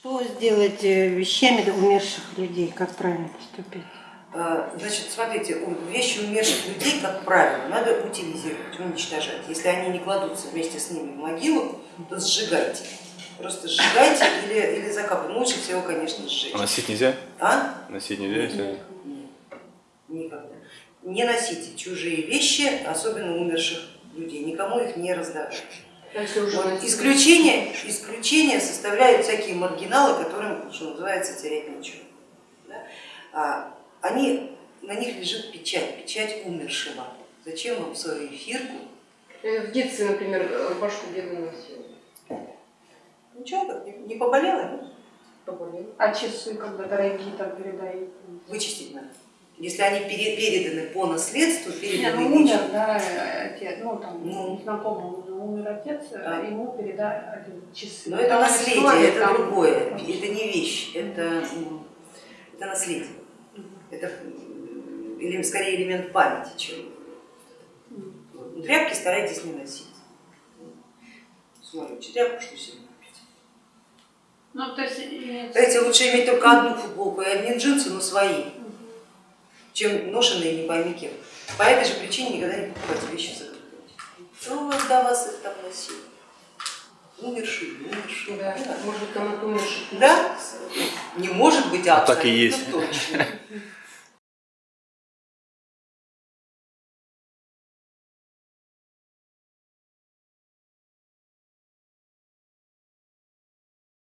Что сделать э, вещами умерших людей? Как правильно поступить? А, Значит, смотрите, вещи умерших людей, как правило, надо утилизировать, уничтожать. Если они не кладутся вместе с ними в могилу, то сжигайте. Просто сжигайте или, или закапывайте. Ну, лучше всего, конечно, сжечь. А носить нельзя? А? Носить нельзя, если... Нет, никогда. Не носите чужие вещи, особенно умерших людей, никому их не раздавайте. Вот исключение, исключение составляют всякие маргиналы, которым, что называется, терять нечего. Да? А, они, на них лежит печать, печать умершего. Зачем вам свою эфирку? Я В детстве, например, э, башку деда носила. Ничего, так, не, нет? Поболела. А часы, когда дорогие там передают? вычистить надо. Если они пере- переданы по наследству, Не, переданы ну умер, да, отец, ну там, Ну. ну, знакомый умер отец, Да. ему передали часы. но это Там наследие, история, это там- другое, это не вещь, это, это наследие. Это или скорее элемент памяти, чем. Ну, Тряпки старайтесь не носить. Смотрите, тряпку что себе купить. Ну, то есть, Знаете, лучше иметь только одну футболку и одни джинсы, но свои, чем ношенные не пойми кем. По этой же причине никогда не покупайте вещи закрытом. Кто до вас их там носил? Умершие, умершие. Да, может быть, кому-то умерших. Да? Не может быть, а Так и есть. точно.